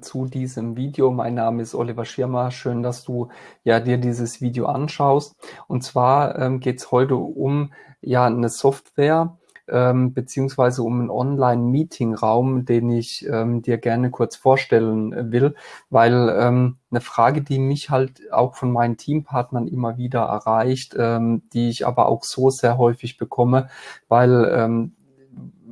zu diesem Video. Mein Name ist Oliver Schirmer. Schön, dass du ja dir dieses Video anschaust. Und zwar ähm, geht es heute um ja eine Software ähm, beziehungsweise um einen Online-Meeting-Raum, den ich ähm, dir gerne kurz vorstellen will, weil ähm, eine Frage, die mich halt auch von meinen Teampartnern immer wieder erreicht, ähm, die ich aber auch so sehr häufig bekomme, weil ähm,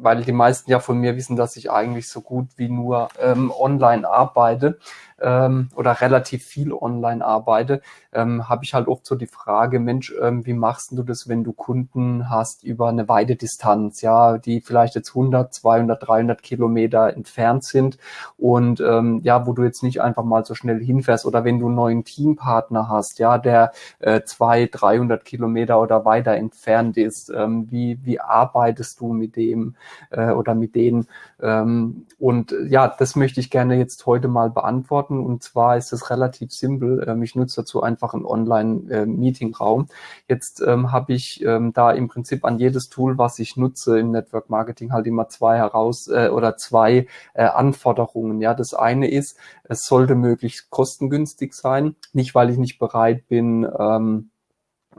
weil die meisten ja von mir wissen, dass ich eigentlich so gut wie nur ähm, online arbeite ähm, oder relativ viel online arbeite, ähm, habe ich halt oft so die Frage, Mensch, ähm, wie machst du das, wenn du Kunden hast über eine weite Distanz, ja, die vielleicht jetzt 100, 200, 300 Kilometer entfernt sind und ähm, ja, wo du jetzt nicht einfach mal so schnell hinfährst oder wenn du einen neuen Teampartner hast, ja, der äh, 200, 300 Kilometer oder weiter entfernt ist, ähm, wie, wie arbeitest du mit dem äh, oder mit denen? Ähm, und ja, das möchte ich gerne jetzt heute mal beantworten beantworten. Und zwar ist es relativ simpel. Ähm, ich nutze dazu einfach einen Online-Meeting-Raum. Jetzt ähm, habe ich ähm, da im Prinzip an jedes Tool, was ich nutze im Network Marketing, halt immer zwei heraus äh, oder zwei äh, Anforderungen. Ja, das eine ist, es sollte möglichst kostengünstig sein. Nicht, weil ich nicht bereit bin, ähm,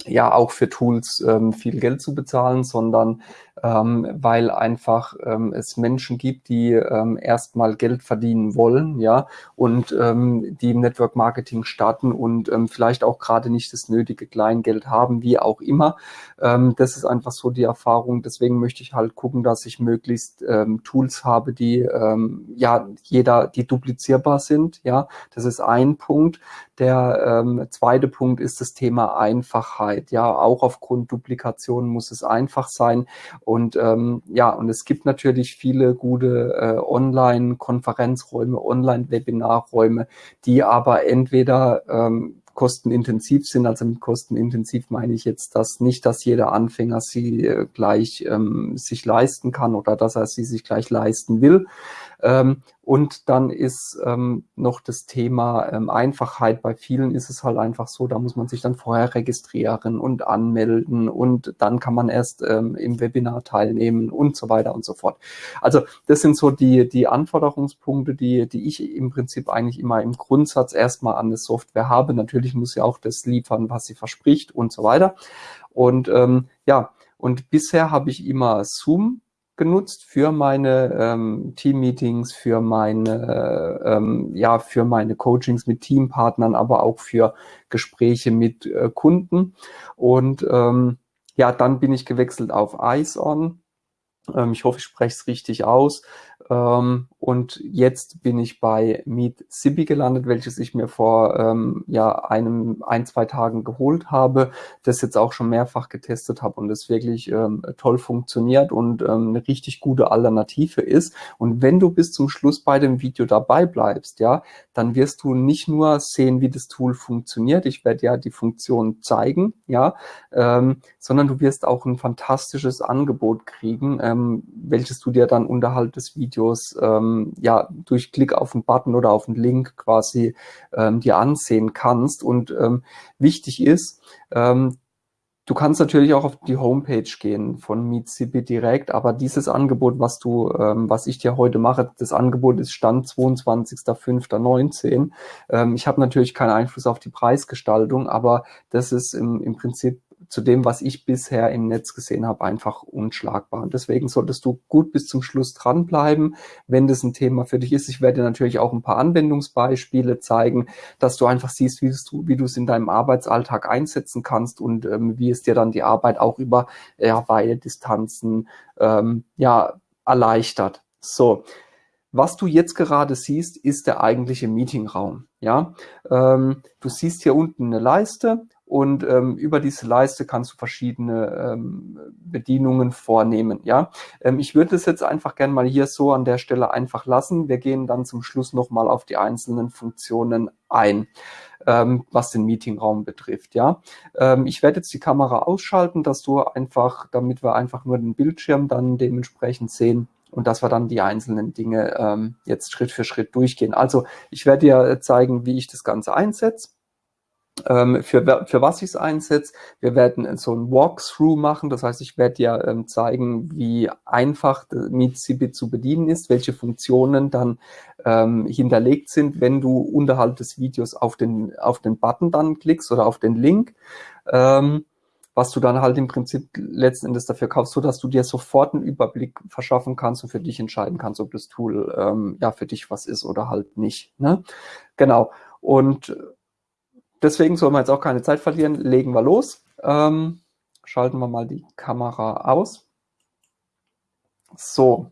ja auch für Tools ähm, viel Geld zu bezahlen, sondern ähm, weil einfach ähm, es Menschen gibt, die ähm, erstmal Geld verdienen wollen, ja, und ähm, die im Network Marketing starten und ähm, vielleicht auch gerade nicht das nötige Kleingeld haben, wie auch immer. Ähm, das ist einfach so die Erfahrung. Deswegen möchte ich halt gucken, dass ich möglichst ähm, Tools habe, die ähm, ja jeder, die duplizierbar sind. Ja, das ist ein Punkt. Der ähm, zweite Punkt ist das Thema Einfachheit. Ja, auch aufgrund Duplikation muss es einfach sein. Und ähm, ja, und es gibt natürlich viele gute äh, Online-Konferenzräume, Online-Webinarräume, die aber entweder ähm, kostenintensiv sind. Also mit kostenintensiv meine ich jetzt das nicht, dass jeder Anfänger sie äh, gleich ähm, sich leisten kann oder dass er sie sich gleich leisten will. Ähm, und dann ist ähm, noch das Thema ähm, Einfachheit. Bei vielen ist es halt einfach so, da muss man sich dann vorher registrieren und anmelden und dann kann man erst ähm, im Webinar teilnehmen und so weiter und so fort. Also das sind so die, die Anforderungspunkte, die, die ich im Prinzip eigentlich immer im Grundsatz erstmal an der Software habe. Natürlich muss sie auch das liefern, was sie verspricht und so weiter. Und ähm, ja, und bisher habe ich immer Zoom genutzt für meine ähm, Team-Meetings, für meine, ähm, ja, für meine Coachings mit Teampartnern, aber auch für Gespräche mit äh, Kunden. Und ähm, ja, dann bin ich gewechselt auf IceOn. Ähm, ich hoffe, ich spreche es richtig aus. Ähm, und jetzt bin ich bei Meet Sibi gelandet, welches ich mir vor ähm, ja einem ein zwei Tagen geholt habe, das jetzt auch schon mehrfach getestet habe und das wirklich ähm, toll funktioniert und ähm, eine richtig gute Alternative ist. Und wenn du bis zum Schluss bei dem Video dabei bleibst, ja, dann wirst du nicht nur sehen, wie das Tool funktioniert. Ich werde ja die Funktion zeigen, ja, ähm, sondern du wirst auch ein fantastisches Angebot kriegen, ähm, welches du dir dann unterhalb des Videos Videos ähm, ja durch Klick auf einen Button oder auf einen Link quasi ähm, dir ansehen kannst. Und ähm, wichtig ist, ähm, Du kannst natürlich auch auf die Homepage gehen von MeetCB direkt, aber dieses Angebot, was du, ähm, was ich dir heute mache, das Angebot ist Stand 22.05.19. Ähm, ich habe natürlich keinen Einfluss auf die Preisgestaltung, aber das ist im, im Prinzip zu dem, was ich bisher im Netz gesehen habe, einfach unschlagbar. Und deswegen solltest du gut bis zum Schluss dranbleiben, wenn das ein Thema für dich ist. Ich werde natürlich auch ein paar Anwendungsbeispiele zeigen, dass du einfach siehst, wie du, wie du es in deinem Arbeitsalltag einsetzen kannst und ähm, wie es dir dann die Arbeit auch über ja, weite Distanzen ähm, ja, erleichtert. So, was du jetzt gerade siehst, ist der eigentliche Meetingraum. Ja, ähm, du siehst hier unten eine Leiste und ähm, über diese Leiste kannst du verschiedene ähm, Bedienungen vornehmen. Ja, ähm, ich würde es jetzt einfach gerne mal hier so an der Stelle einfach lassen. Wir gehen dann zum Schluss nochmal auf die einzelnen Funktionen ein, ähm, was den Meetingraum betrifft. Ja, ähm, ich werde jetzt die Kamera ausschalten, dass du einfach, damit wir einfach nur den Bildschirm dann dementsprechend sehen und dass wir dann die einzelnen Dinge ähm, jetzt Schritt für Schritt durchgehen. Also ich werde dir zeigen, wie ich das Ganze einsetze für, für was ich es einsetze. Wir werden so ein Walkthrough machen, das heißt, ich werde dir ähm, zeigen, wie einfach MeetCB zu bedienen ist, welche Funktionen dann ähm, hinterlegt sind, wenn du unterhalb des Videos auf den, auf den Button dann klickst oder auf den Link. Ähm, was du dann halt im Prinzip letzten Endes dafür kaufst, so dass du dir sofort einen Überblick verschaffen kannst und für dich entscheiden kannst, ob das Tool ähm, ja für dich was ist oder halt nicht. Ne? Genau. Und deswegen soll man jetzt auch keine Zeit verlieren, legen wir los. Ähm, schalten wir mal die Kamera aus. So,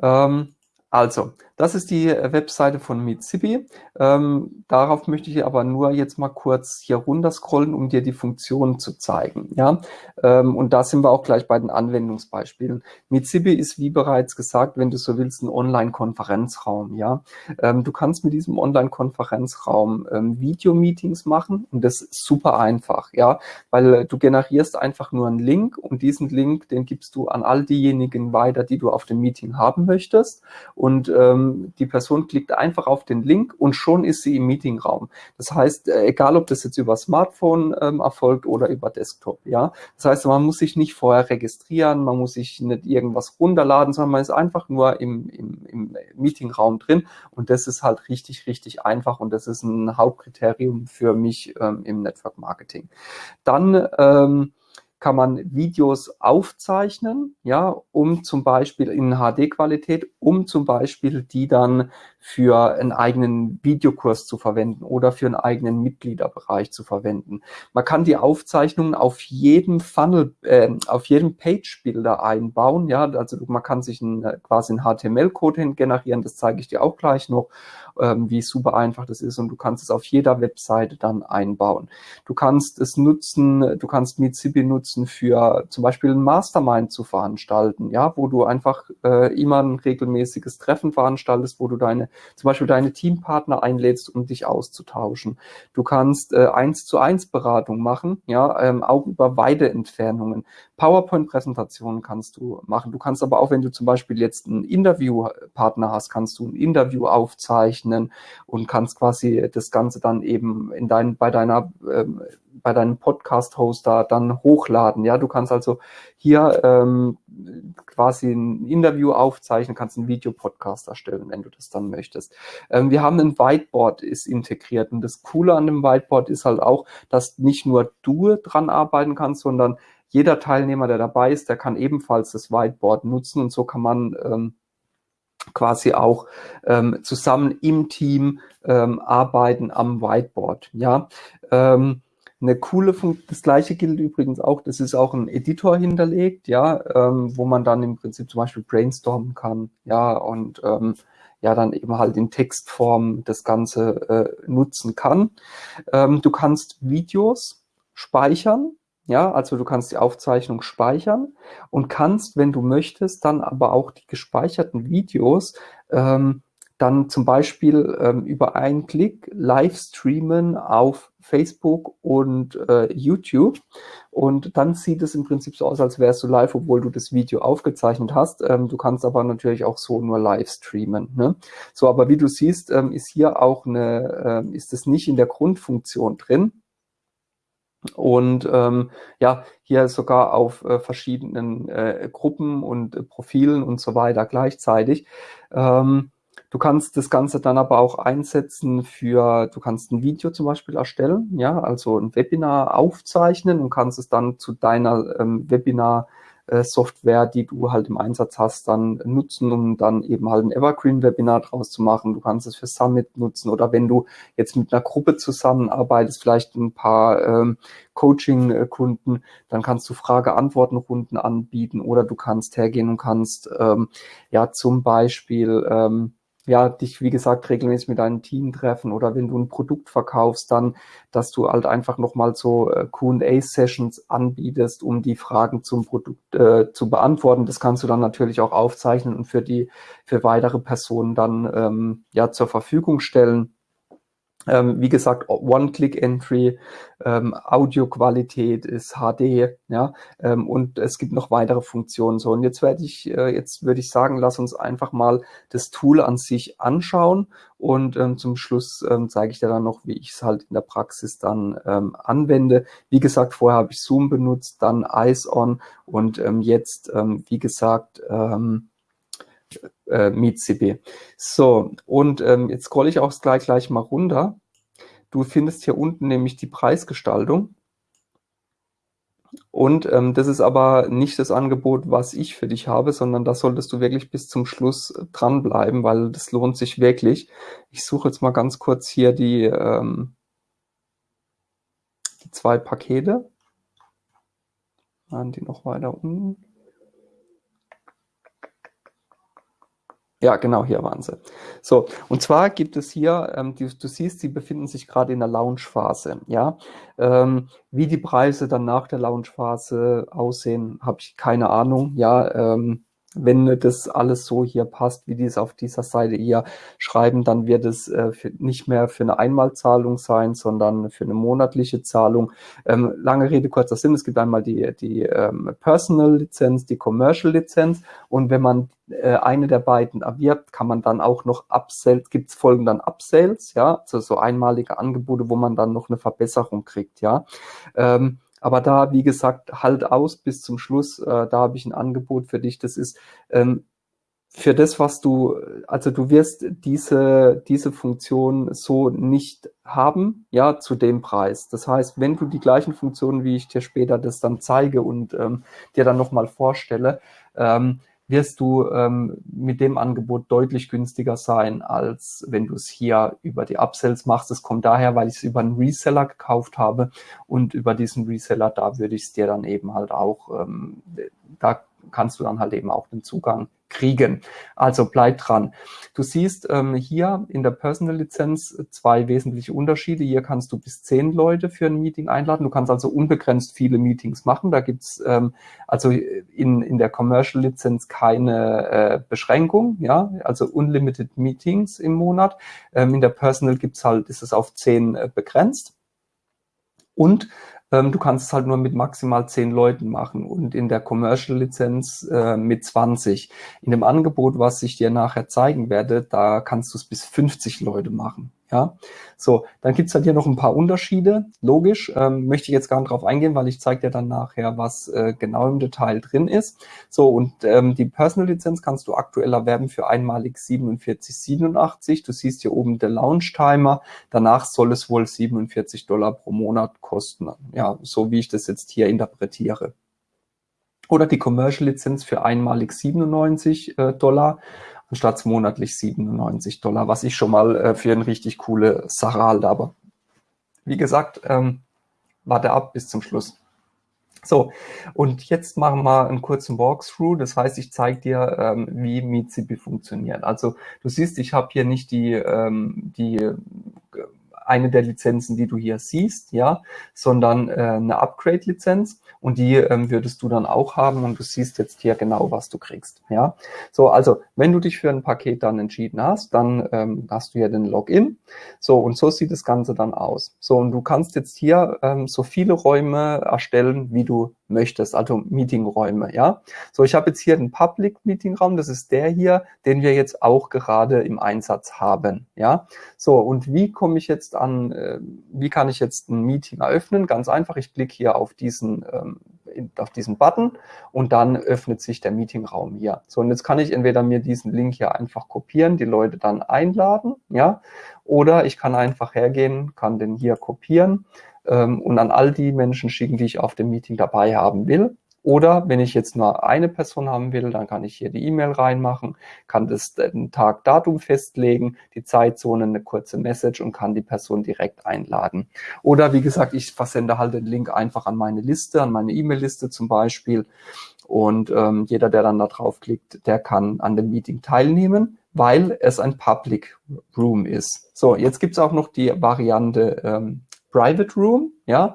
ähm, also, das ist die Webseite von Mitsubi. Ähm, darauf möchte ich aber nur jetzt mal kurz hier runter scrollen, um dir die Funktionen zu zeigen. Ja, ähm, und da sind wir auch gleich bei den Anwendungsbeispielen. Mitsubi ist, wie bereits gesagt, wenn du so willst, ein Online-Konferenzraum. Ja, ähm, du kannst mit diesem Online-Konferenzraum ähm, Video-Meetings machen und das ist super einfach. Ja, weil du generierst einfach nur einen Link und diesen Link, den gibst du an all diejenigen weiter, die du auf dem Meeting haben möchtest und ähm, die Person klickt einfach auf den Link und schon ist sie im Meetingraum. Das heißt, äh, egal ob das jetzt über Smartphone ähm, erfolgt oder über Desktop, ja. Das heißt, man muss sich nicht vorher registrieren, man muss sich nicht irgendwas runterladen, sondern man ist einfach nur im, im, im Meetingraum drin und das ist halt richtig, richtig einfach und das ist ein Hauptkriterium für mich ähm, im Network Marketing. Dann ähm, kann man Videos aufzeichnen, ja, um zum Beispiel in HD-Qualität, um zum Beispiel die dann für einen eigenen Videokurs zu verwenden oder für einen eigenen Mitgliederbereich zu verwenden. Man kann die Aufzeichnungen auf jedem Funnel, äh, auf jedem Page-Builder einbauen, ja, also man kann sich ein, quasi einen HTML-Code generieren, das zeige ich dir auch gleich noch, ähm, wie super einfach das ist und du kannst es auf jeder Webseite dann einbauen. Du kannst es nutzen, du kannst Mitsubi nutzen für zum Beispiel ein Mastermind zu veranstalten, ja, wo du einfach äh, immer ein regelmäßiges Treffen veranstaltest, wo du deine zum Beispiel deine Teampartner einlädst, um dich auszutauschen. Du kannst äh, eins zu eins Beratung machen, ja, ähm, auch über Weideentfernungen. PowerPoint-Präsentationen kannst du machen. Du kannst aber auch, wenn du zum Beispiel jetzt einen Interviewpartner hast, kannst du ein Interview aufzeichnen und kannst quasi das Ganze dann eben in dein, bei deiner ähm, bei deinem Podcast-Hoster dann hochladen. Ja, du kannst also hier ähm, quasi ein Interview aufzeichnen, kannst einen Videopodcast erstellen, wenn du das dann möchtest. Ähm, wir haben ein Whiteboard ist integriert und das Coole an dem Whiteboard ist halt auch, dass nicht nur du dran arbeiten kannst, sondern jeder Teilnehmer, der dabei ist, der kann ebenfalls das Whiteboard nutzen und so kann man ähm, quasi auch ähm, zusammen im Team ähm, arbeiten am Whiteboard. Ja, ähm, eine coole Funktion, das gleiche gilt übrigens auch, das ist auch ein Editor hinterlegt, ja, ähm, wo man dann im Prinzip zum Beispiel brainstormen kann, ja, und ähm, ja, dann eben halt in Textform das Ganze äh, nutzen kann. Ähm, du kannst Videos speichern, ja, also du kannst die Aufzeichnung speichern und kannst, wenn du möchtest, dann aber auch die gespeicherten Videos ähm, dann zum Beispiel ähm, über einen Klick live streamen auf Facebook und äh, YouTube. Und dann sieht es im Prinzip so aus, als wärst du live, obwohl du das Video aufgezeichnet hast. Ähm, du kannst aber natürlich auch so nur live streamen. Ne? So, aber wie du siehst, ähm, ist hier auch eine, äh, ist es nicht in der Grundfunktion drin. Und ähm, ja, hier sogar auf äh, verschiedenen äh, Gruppen und äh, Profilen und so weiter gleichzeitig. Ähm, Du kannst das Ganze dann aber auch einsetzen für, du kannst ein Video zum Beispiel erstellen, ja, also ein Webinar aufzeichnen und kannst es dann zu deiner ähm, Webinar äh, die du halt im Einsatz hast, dann nutzen, um dann eben halt ein Evergreen-Webinar draus zu machen. Du kannst es für Summit nutzen oder wenn du jetzt mit einer Gruppe zusammenarbeitest, vielleicht ein paar ähm, Coaching-Kunden, dann kannst du Frage-Antworten-Runden anbieten oder du kannst hergehen und kannst ähm, ja zum Beispiel ähm, ja, dich, wie gesagt, regelmäßig mit deinem Team treffen oder wenn du ein Produkt verkaufst, dann, dass du halt einfach nochmal so äh, Q&A-Sessions anbietest, um die Fragen zum Produkt äh, zu beantworten. Das kannst du dann natürlich auch aufzeichnen und für die, für weitere Personen dann, ähm, ja, zur Verfügung stellen. Ähm, wie gesagt, One-Click-Entry, ähm, Audioqualität ist HD, ja, ähm, und es gibt noch weitere Funktionen. So, und jetzt werde ich, äh, jetzt würde ich sagen, lass uns einfach mal das Tool an sich anschauen und ähm, zum Schluss ähm, zeige ich dir dann noch, wie ich es halt in der Praxis dann ähm, anwende. Wie gesagt, vorher habe ich Zoom benutzt, dann Eyes On und ähm, jetzt, ähm, wie gesagt, ähm, äh, MeetCB. So, und ähm, jetzt scrolle ich auch gleich, gleich mal runter. Du findest hier unten nämlich die Preisgestaltung. Und ähm, das ist aber nicht das Angebot, was ich für dich habe, sondern da solltest du wirklich bis zum Schluss dranbleiben, weil das lohnt sich wirklich. Ich suche jetzt mal ganz kurz hier die, ähm, die zwei Pakete. Waren die noch weiter unten? Ja, genau, hier waren sie. So, und zwar gibt es hier, ähm, die, du siehst, sie befinden sich gerade in der Launchphase. Ja, ähm, wie die Preise dann nach der Launchphase aussehen, habe ich keine Ahnung. Ja, ähm, wenn das alles so hier passt, wie die es auf dieser Seite hier schreiben, dann wird es äh, für, nicht mehr für eine Einmalzahlung sein, sondern für eine monatliche Zahlung. Ähm, lange Rede, kurzer Sinn, es gibt einmal die, die ähm, Personal-Lizenz, die Commercial-Lizenz und wenn man äh, eine der beiden erwirbt, kann man dann auch noch Upsales, gibt es folgen dann Upsales, ja, also so einmalige Angebote, wo man dann noch eine Verbesserung kriegt, ja. Ähm, aber da, wie gesagt, halt aus bis zum Schluss. Äh, da habe ich ein Angebot für dich. Das ist ähm, für das, was du, also du wirst diese, diese Funktion so nicht haben, ja, zu dem Preis. Das heißt, wenn du die gleichen Funktionen, wie ich dir später das dann zeige und ähm, dir dann nochmal vorstelle, ähm, wirst du ähm, mit dem Angebot deutlich günstiger sein, als wenn du es hier über die Upsells machst. Das kommt daher, weil ich es über einen Reseller gekauft habe und über diesen Reseller, da würde ich es dir dann eben halt auch, ähm, da kannst du dann halt eben auch den Zugang kriegen. Also bleib dran. Du siehst ähm, hier in der Personal-Lizenz zwei wesentliche Unterschiede. Hier kannst du bis zehn Leute für ein Meeting einladen. Du kannst also unbegrenzt viele Meetings machen. Da gibt's ähm, also in, in der Commercial-Lizenz keine äh, Beschränkung, ja, also unlimited Meetings im Monat. Ähm, in der Personal gibt's halt, ist es auf zehn äh, begrenzt. Und ähm, du kannst es halt nur mit maximal zehn Leuten machen und in der Commercial-Lizenz äh, mit 20. In dem Angebot, was ich dir nachher zeigen werde, da kannst du es bis 50 Leute machen. Ja, so, dann gibt's halt hier noch ein paar Unterschiede. Logisch, ähm, möchte ich jetzt gar nicht drauf eingehen, weil ich zeige dir dann nachher, was äh, genau im Detail drin ist. So, und ähm, die Personal-Lizenz kannst du aktuell erwerben für einmalig 47,87. Du siehst hier oben der Launch-Timer. Danach soll es wohl 47 Dollar pro Monat kosten. Ja, so wie ich das jetzt hier interpretiere. Oder die Commercial-Lizenz für einmalig 97 äh, Dollar anstatt monatlich 97 Dollar, was ich schon mal äh, für eine richtig coole Sache halte. Aber wie gesagt, ähm, warte ab bis zum Schluss. So, und jetzt machen wir einen kurzen Walkthrough. Das heißt, ich zeige dir, ähm, wie MeetCP funktioniert. Also du siehst, ich habe hier nicht die, ähm, die eine der Lizenzen, die du hier siehst, ja, sondern äh, eine Upgrade-Lizenz und die ähm, würdest du dann auch haben und du siehst jetzt hier genau, was du kriegst, ja. So, also wenn du dich für ein Paket dann entschieden hast, dann ähm, hast du hier den Login. So, und so sieht das Ganze dann aus. So, und du kannst jetzt hier ähm, so viele Räume erstellen, wie du möchtest, also Meetingräume, ja. So, ich habe jetzt hier den Public Meeting Raum, das ist der hier, den wir jetzt auch gerade im Einsatz haben, ja. So, und wie komme ich jetzt an, äh, wie kann ich jetzt ein Meeting eröffnen? Ganz einfach, ich klicke hier auf diesen, ähm, auf diesen Button und dann öffnet sich der Meetingraum hier. So, und jetzt kann ich entweder mir diesen Link hier einfach kopieren, die Leute dann einladen, ja, oder ich kann einfach hergehen, kann den hier kopieren ähm, und an all die Menschen schicken, die ich auf dem Meeting dabei haben will. Oder wenn ich jetzt nur eine Person haben will, dann kann ich hier die E-Mail reinmachen, kann das den Tag, Datum festlegen, die Zeitzone, eine kurze Message und kann die Person direkt einladen. Oder wie gesagt, ich versende halt den Link einfach an meine Liste, an meine E-Mail-Liste zum Beispiel. Und ähm, jeder, der dann da draufklickt, der kann an dem Meeting teilnehmen, weil es ein Public Room ist. So, jetzt gibt es auch noch die Variante ähm, Private Room, ja.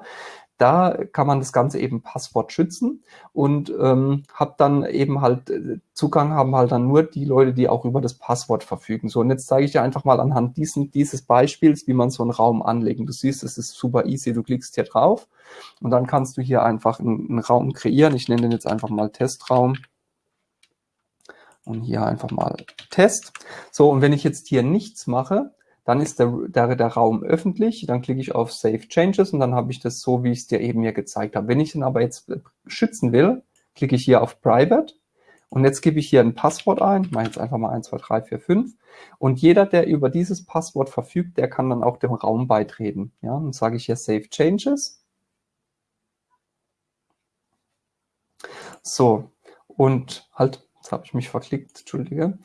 da kann man das Ganze eben Passwort schützen und ähm, habe dann eben halt äh, Zugang haben halt dann nur die Leute, die auch über das Passwort verfügen. So, und jetzt zeige ich dir einfach mal anhand diesen, dieses Beispiels, wie man so einen Raum anlegen. Du siehst, es ist super easy, du klickst hier drauf und dann kannst du hier einfach einen, einen Raum kreieren. Ich nenne den jetzt einfach mal Testraum und hier einfach mal Test. So, und wenn ich jetzt hier nichts mache, dann ist der, der, der Raum öffentlich, dann klicke ich auf Save Changes und dann habe ich das so, wie ich es dir eben hier gezeigt habe. Wenn ich den aber jetzt schützen will, klicke ich hier auf Private und jetzt gebe ich hier ein Passwort ein, mache jetzt einfach mal 1, 2, 3, 4, 5 und jeder, der über dieses Passwort verfügt, der kann dann auch dem Raum beitreten. Ja, dann sage ich hier Save Changes. So, und halt, jetzt habe ich mich verklickt, entschuldige.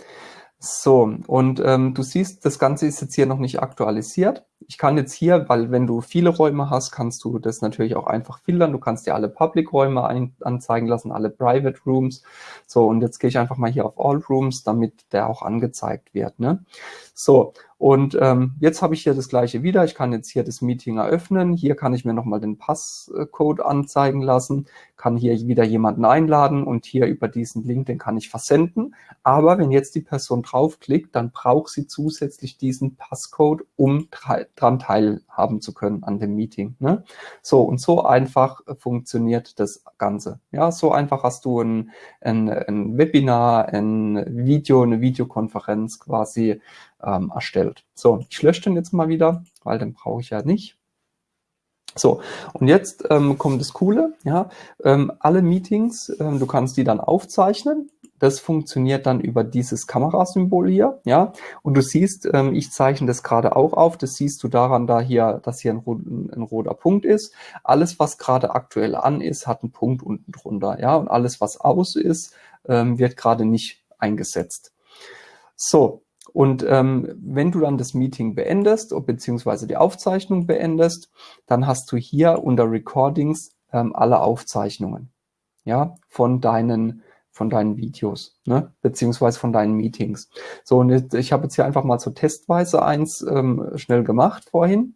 So, und ähm, du siehst, das Ganze ist jetzt hier noch nicht aktualisiert. Ich kann jetzt hier, weil wenn du viele Räume hast, kannst du das natürlich auch einfach filtern. Du kannst dir alle Public-Räume anzeigen lassen, alle Private Rooms. So, und jetzt gehe ich einfach mal hier auf All Rooms, damit der auch angezeigt wird. Ne? So, und ähm, jetzt habe ich hier das gleiche wieder. Ich kann jetzt hier das Meeting eröffnen. Hier kann ich mir nochmal den Passcode anzeigen lassen, kann hier wieder jemanden einladen und hier über diesen Link, den kann ich versenden. Aber wenn jetzt die Person draufklickt, dann braucht sie zusätzlich diesen Passcode, um dran teilhaben zu können an dem Meeting. Ne? So und so einfach funktioniert das Ganze. Ja, so einfach hast du ein, ein, ein Webinar, ein Video, eine Videokonferenz quasi ähm, erstellt. So, ich lösche den jetzt mal wieder, weil den brauche ich ja nicht. So, und jetzt ähm, kommt das Coole, ja, ähm, alle Meetings, ähm, du kannst die dann aufzeichnen. Das funktioniert dann über dieses Kamerasymbol hier, ja. Und du siehst, ähm, ich zeichne das gerade auch auf. Das siehst du daran, da hier, dass hier ein, ein roter Punkt ist. Alles, was gerade aktuell an ist, hat einen Punkt unten drunter, ja. Und alles, was aus ist, ähm, wird gerade nicht eingesetzt. So, und ähm, wenn du dann das Meeting beendest, beziehungsweise die Aufzeichnung beendest, dann hast du hier unter Recordings ähm, alle Aufzeichnungen ja, von deinen von deinen Videos, ne, beziehungsweise von deinen Meetings. So, und jetzt, ich habe jetzt hier einfach mal so testweise eins ähm, schnell gemacht vorhin.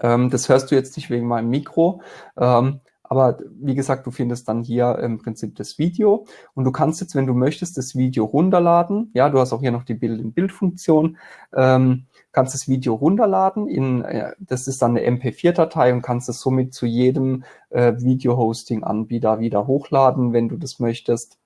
Ähm, das hörst du jetzt nicht wegen meinem Mikro. Ähm, aber wie gesagt, du findest dann hier im Prinzip das Video und du kannst jetzt, wenn du möchtest, das Video runterladen. Ja, du hast auch hier noch die Bild-in-Bild-Funktion. Ähm, kannst das Video runterladen. In, äh, das ist dann eine MP4-Datei und kannst es somit zu jedem äh, Video-Hosting-Anbieter wieder hochladen, wenn du das möchtest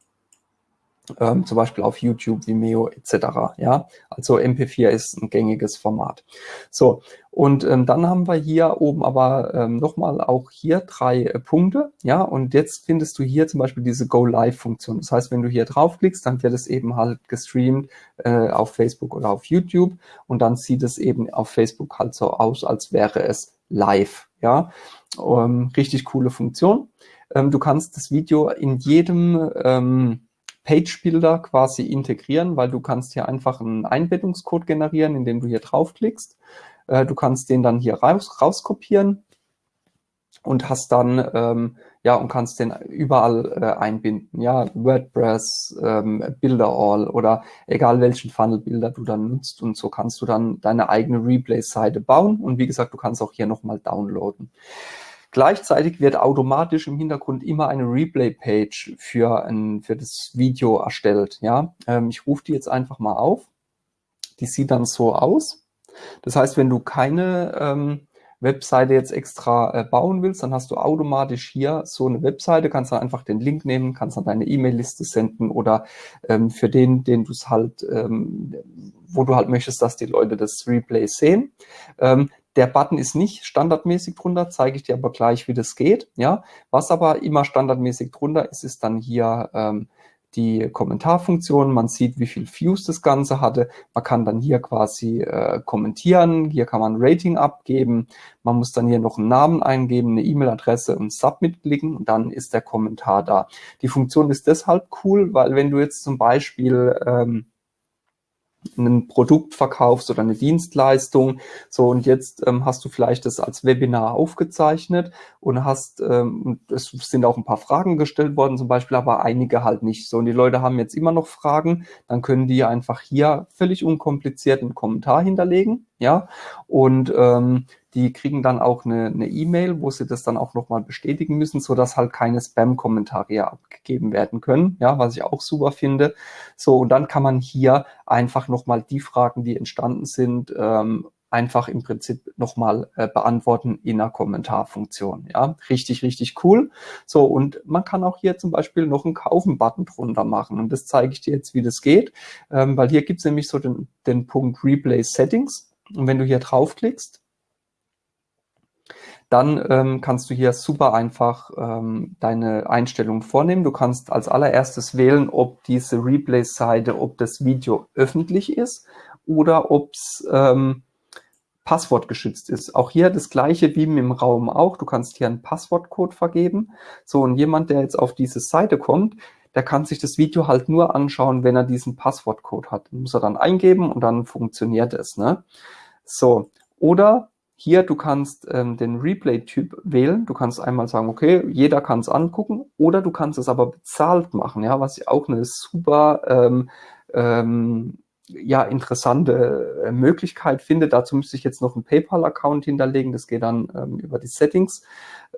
ähm, zum Beispiel auf YouTube, Vimeo etc. Ja, also MP4 ist ein gängiges Format. So, und ähm, dann haben wir hier oben aber ähm, nochmal auch hier drei äh, Punkte. Ja, und jetzt findest du hier zum Beispiel diese Go Live Funktion. Das heißt, wenn du hier draufklickst, dann wird es eben halt gestreamt äh, auf Facebook oder auf YouTube und dann sieht es eben auf Facebook halt so aus, als wäre es live. Ja, ähm, richtig coole Funktion. Ähm, du kannst das Video in jedem ähm, Page-Builder quasi integrieren, weil du kannst hier einfach einen Einbettungscode generieren, indem du hier draufklickst. Äh, du kannst den dann hier raus, rauskopieren und hast dann ähm, ja und kannst den überall äh, einbinden. Ja, WordPress, ähm, Builder oder egal welchen Funnel-Builder du dann nutzt und so kannst du dann deine eigene Replay-Seite bauen und wie gesagt, du kannst auch hier nochmal downloaden. Gleichzeitig wird automatisch im Hintergrund immer eine Replay-Page für, ein, für das Video erstellt. Ja, ähm, Ich rufe die jetzt einfach mal auf. Die sieht dann so aus. Das heißt, wenn du keine ähm, Webseite jetzt extra äh, bauen willst, dann hast du automatisch hier so eine Webseite, kannst dann einfach den Link nehmen, kannst dann deine E-Mail-Liste senden oder ähm, für den, den du es halt, ähm, wo du halt möchtest, dass die Leute das Replay sehen. Ähm, der Button ist nicht standardmäßig drunter, zeige ich dir aber gleich, wie das geht. Ja, Was aber immer standardmäßig drunter ist, ist dann hier ähm, die Kommentarfunktion. Man sieht, wie viel Views das Ganze hatte. Man kann dann hier quasi äh, kommentieren. Hier kann man Rating abgeben. Man muss dann hier noch einen Namen eingeben, eine E-Mail-Adresse und Submit klicken und dann ist der Kommentar da. Die Funktion ist deshalb cool, weil wenn du jetzt zum Beispiel ähm, ein Produkt verkaufst oder eine Dienstleistung. So, und jetzt ähm, hast du vielleicht das als Webinar aufgezeichnet und hast, ähm, es sind auch ein paar Fragen gestellt worden zum Beispiel, aber einige halt nicht. So, und die Leute haben jetzt immer noch Fragen, dann können die einfach hier völlig unkompliziert einen Kommentar hinterlegen ja, und ähm, die kriegen dann auch eine E-Mail, e wo sie das dann auch nochmal bestätigen müssen, so dass halt keine Spam-Kommentare abgegeben werden können, ja, was ich auch super finde. So, und dann kann man hier einfach nochmal die Fragen, die entstanden sind, ähm, einfach im Prinzip nochmal äh, beantworten in einer Kommentarfunktion. Ja, richtig, richtig cool. So, und man kann auch hier zum Beispiel noch einen Kaufen-Button drunter machen. Und das zeige ich dir jetzt, wie das geht, ähm, weil hier gibt es nämlich so den, den Punkt Replay Settings. Und wenn du hier draufklickst, dann ähm, kannst du hier super einfach ähm, deine Einstellungen vornehmen. Du kannst als allererstes wählen, ob diese Replay-Seite, ob das Video öffentlich ist oder ob es ähm, passwortgeschützt ist. Auch hier das gleiche wie im Raum auch. Du kannst hier einen Passwortcode vergeben. So, und jemand, der jetzt auf diese Seite kommt, der kann sich das Video halt nur anschauen, wenn er diesen Passwortcode hat. Den muss er dann eingeben und dann funktioniert es. Ne? So, oder hier, du kannst ähm, den Replay-Typ wählen. Du kannst einmal sagen, okay, jeder kann es angucken, oder du kannst es aber bezahlt machen, ja, was ich auch eine super ähm, ähm, ja, interessante äh, Möglichkeit finde. Dazu müsste ich jetzt noch einen PayPal-Account hinterlegen. Das geht dann ähm, über die Settings.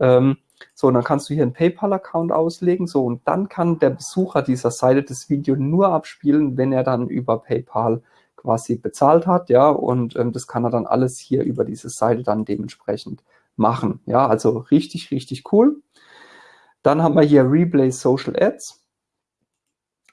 Ähm, so, und dann kannst du hier einen PayPal-Account auslegen. So, und dann kann der Besucher dieser Seite das Video nur abspielen, wenn er dann über PayPal quasi bezahlt hat. Ja, und ähm, das kann er dann alles hier über diese Seite dann dementsprechend machen. Ja, also richtig, richtig cool. Dann haben wir hier Replay Social Ads.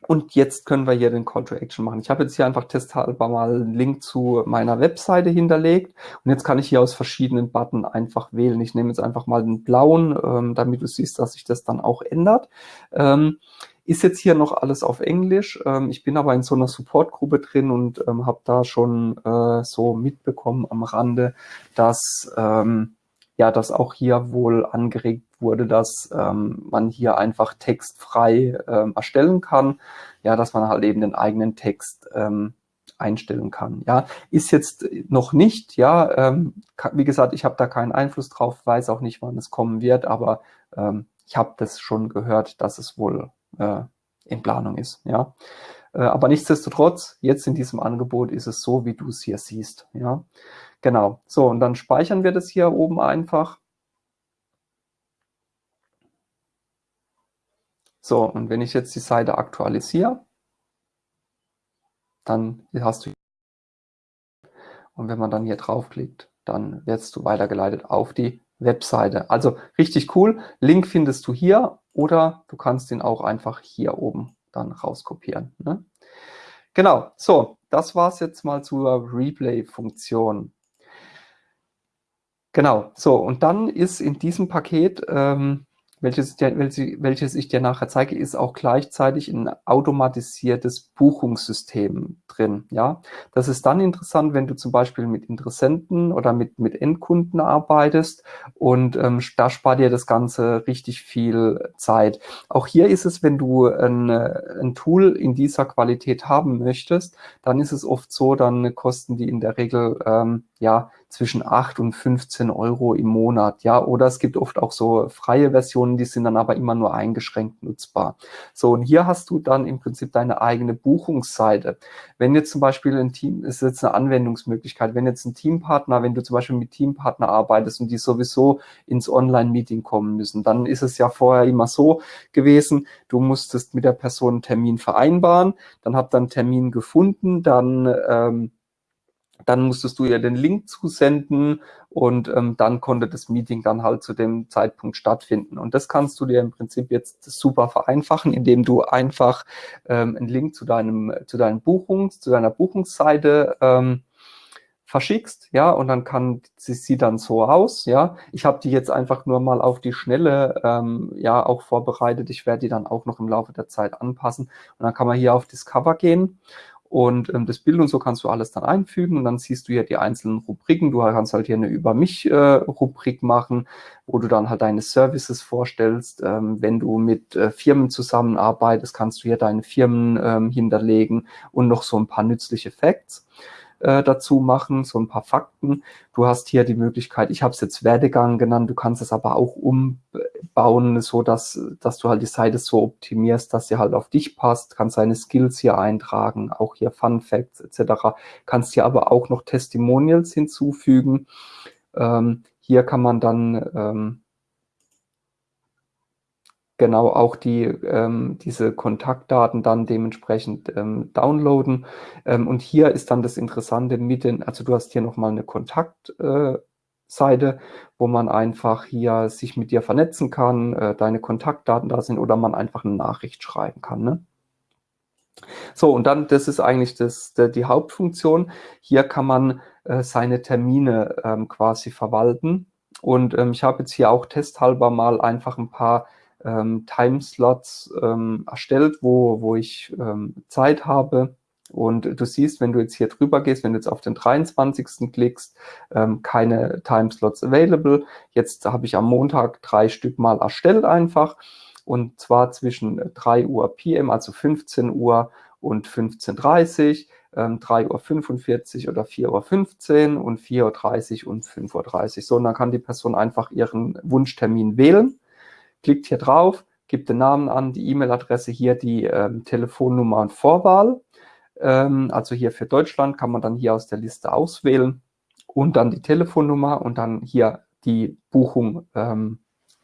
Und jetzt können wir hier den Call to Action machen. Ich habe jetzt hier einfach testhalber mal einen Link zu meiner Webseite hinterlegt. Und jetzt kann ich hier aus verschiedenen Button einfach wählen. Ich nehme jetzt einfach mal den blauen, ähm, damit du siehst, dass sich das dann auch ändert. Ähm, ist jetzt hier noch alles auf Englisch. Ähm, ich bin aber in so einer Supportgruppe drin und ähm, habe da schon äh, so mitbekommen am Rande, dass ähm, ja, dass auch hier wohl angeregt wurde, dass ähm, man hier einfach textfrei ähm, erstellen kann, ja, dass man halt eben den eigenen Text ähm, einstellen kann. Ja, ist jetzt noch nicht, ja, ähm, wie gesagt, ich habe da keinen Einfluss drauf, weiß auch nicht, wann es kommen wird, aber ähm, ich habe das schon gehört, dass es wohl äh, in Planung ist, ja. Äh, aber nichtsdestotrotz, jetzt in diesem Angebot ist es so, wie du es hier siehst, ja. Genau, so und dann speichern wir das hier oben einfach. So, und wenn ich jetzt die Seite aktualisiere, dann hast du und wenn man dann hier draufklickt, dann wirst du weitergeleitet auf die Webseite. Also richtig cool. Link findest du hier oder du kannst ihn auch einfach hier oben dann rauskopieren. Ne? Genau, so, das war es jetzt mal zur Replay-Funktion. Genau, so und dann ist in diesem Paket ähm, welches, welches ich dir nachher zeige, ist auch gleichzeitig ein automatisiertes Buchungssystem drin. Ja, Das ist dann interessant, wenn du zum Beispiel mit Interessenten oder mit, mit Endkunden arbeitest und ähm, da spart dir das Ganze richtig viel Zeit. Auch hier ist es, wenn du ein, ein Tool in dieser Qualität haben möchtest, dann ist es oft so, dann kosten die in der Regel ähm, ja zwischen 8 und 15 Euro im Monat, ja, oder es gibt oft auch so freie Versionen, die sind dann aber immer nur eingeschränkt nutzbar. So, und hier hast du dann im Prinzip deine eigene Buchungsseite. Wenn jetzt zum Beispiel ein Team, ist jetzt eine Anwendungsmöglichkeit, wenn jetzt ein Teampartner, wenn du zum Beispiel mit Teampartner arbeitest und die sowieso ins Online-Meeting kommen müssen, dann ist es ja vorher immer so gewesen, du musstest mit der Person einen Termin vereinbaren, dann habt dann einen Termin gefunden, dann ähm, dann musstest du ihr den Link zusenden und ähm, dann konnte das Meeting dann halt zu dem Zeitpunkt stattfinden. Und das kannst du dir im Prinzip jetzt super vereinfachen, indem du einfach ähm, einen Link zu deinem, zu deinen Buchungs, zu deiner Buchungsseite ähm, verschickst, ja, und dann kann sie sieht dann so aus, ja. Ich habe die jetzt einfach nur mal auf die Schnelle, ähm, ja, auch vorbereitet. Ich werde die dann auch noch im Laufe der Zeit anpassen. Und dann kann man hier auf Discover gehen und ähm, das Bild und so kannst du alles dann einfügen und dann siehst du hier die einzelnen Rubriken. Du kannst halt hier eine Über mich äh, machen, wo du dann halt deine Services vorstellst. Ähm, wenn du mit äh, Firmen zusammenarbeitest, kannst du hier deine Firmen ähm, hinterlegen und noch so ein paar nützliche Facts. Äh, dazu machen, so ein paar Fakten. Du hast hier die Möglichkeit, ich habe es jetzt Werdegang genannt, du kannst es aber auch umbauen, so dass, dass du halt die Seite so optimierst, dass sie halt auf dich passt, kannst deine Skills hier eintragen, auch hier Fun Facts etc. Kannst hier aber auch noch Testimonials hinzufügen. Ähm, hier kann man dann ähm, genau auch die, ähm, diese Kontaktdaten dann dementsprechend ähm, downloaden. Ähm, und hier ist dann das Interessante mit den, also du hast hier nochmal eine Kontaktseite, äh, wo man einfach hier sich mit dir vernetzen kann, äh, deine Kontaktdaten da sind oder man einfach eine Nachricht schreiben kann. Ne? So, und dann, das ist eigentlich das, die, die Hauptfunktion. Hier kann man äh, seine Termine ähm, quasi verwalten. Und ähm, ich habe jetzt hier auch testhalber mal einfach ein paar ähm, Timeslots ähm, erstellt, wo, wo ich ähm, Zeit habe. Und du siehst, wenn du jetzt hier drüber gehst, wenn du jetzt auf den 23. klickst, ähm, keine Timeslots available. Jetzt habe ich am Montag drei Stück mal erstellt einfach. Und zwar zwischen 3 Uhr PM, also 15 Uhr und 15.30 Uhr, ähm, 3.45 Uhr oder 4.15 Uhr und 4.30 Uhr und 5.30 Uhr. So, und dann kann die Person einfach ihren Wunschtermin wählen klickt hier drauf, gibt den Namen an, die E-Mail-Adresse, hier die ähm, Telefonnummer und Vorwahl. Ähm, also hier für Deutschland kann man dann hier aus der Liste auswählen und dann die Telefonnummer und dann hier die Buchung ähm,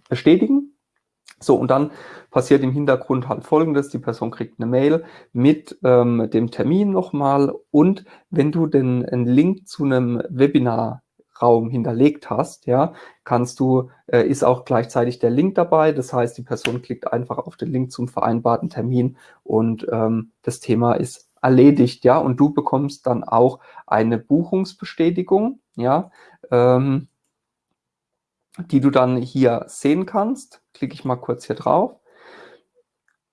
bestätigen. So, und dann passiert im Hintergrund halt folgendes, die Person kriegt eine Mail mit ähm, dem Termin nochmal und wenn du den einen Link zu einem Webinar Raum hinterlegt hast, ja, kannst du, äh, ist auch gleichzeitig der Link dabei. Das heißt, die Person klickt einfach auf den Link zum vereinbarten Termin und ähm, das Thema ist erledigt, ja, und du bekommst dann auch eine Buchungsbestätigung, ja, ähm, die du dann hier sehen kannst. Klicke ich mal kurz hier drauf.